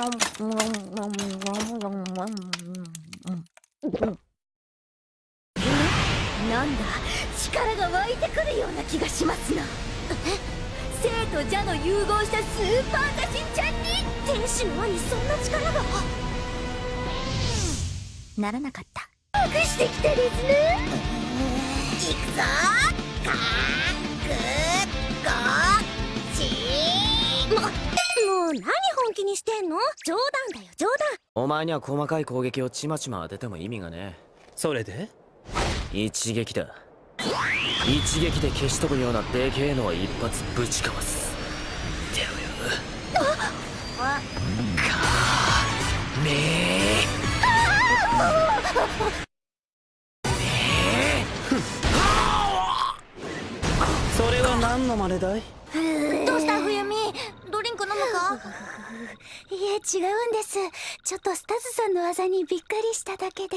なんだ力が湧いてくるような気がしますな。生と邪の融合したスーパーダシちゃんに天使の輪にそんな力が。ならなかった。隠してきたですねいくぞ。かーくー。ごーち。ーももう何本気にしてんの？冗談だよ冗談。お前には細かい攻撃をちまちま当てても意味がねそれで？一撃だ。一撃で消し飛ぶようなでけえのは一発ぶちかます。てろよかめそれは何の真似だい？どうした？冬美？いえ違うんです。ちょっとスタズさんの技にびっくりしただけで。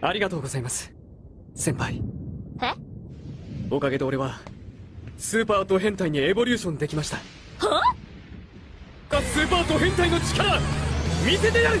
ありがとうございます。先輩。え？おかげで俺はスーパーと変態にエボリューションできました。は？スーパーと変態の力見せてやる